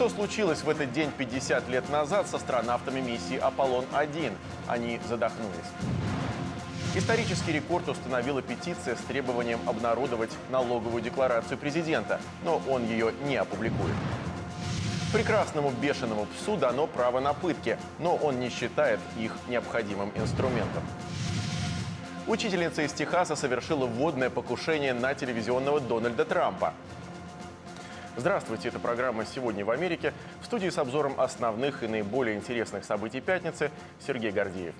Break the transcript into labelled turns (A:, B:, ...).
A: Что случилось в этот день 50 лет назад с астронавтами миссии «Аполлон-1»? Они задохнулись. Исторический рекорд установила петиция с требованием обнародовать налоговую декларацию президента, но он ее не опубликует. Прекрасному бешеному псу дано право на пытки, но он не считает их необходимым инструментом. Учительница из Техаса совершила вводное покушение на телевизионного Дональда Трампа. Здравствуйте, это программа «Сегодня в Америке». В студии с обзором основных и наиболее интересных событий пятницы Сергей Гордеев.